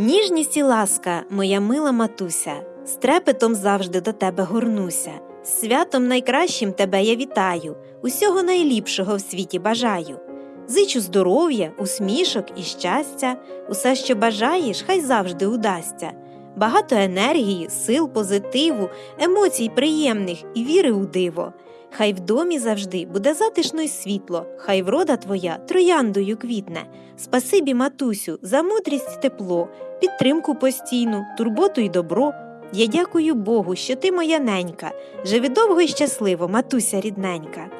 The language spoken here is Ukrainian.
Ніжність і ласка, моя мила матуся, з трепетом завжди до тебе горнуся. Святом найкращим тебе я вітаю, усього найліпшого в світі бажаю. Зичу здоров'я, усмішок і щастя, усе, що бажаєш, хай завжди удасться. Багато енергії, сил, позитиву, емоцій приємних і віри у диво. Хай в домі завжди буде затишно й світло, хай врода твоя трояндою квітне. Спасибі, матусю, за мудрість тепло, підтримку постійну, турботу й добро. Я дякую Богу, що ти моя ненька. Живи довго й щасливо, матуся рідненька.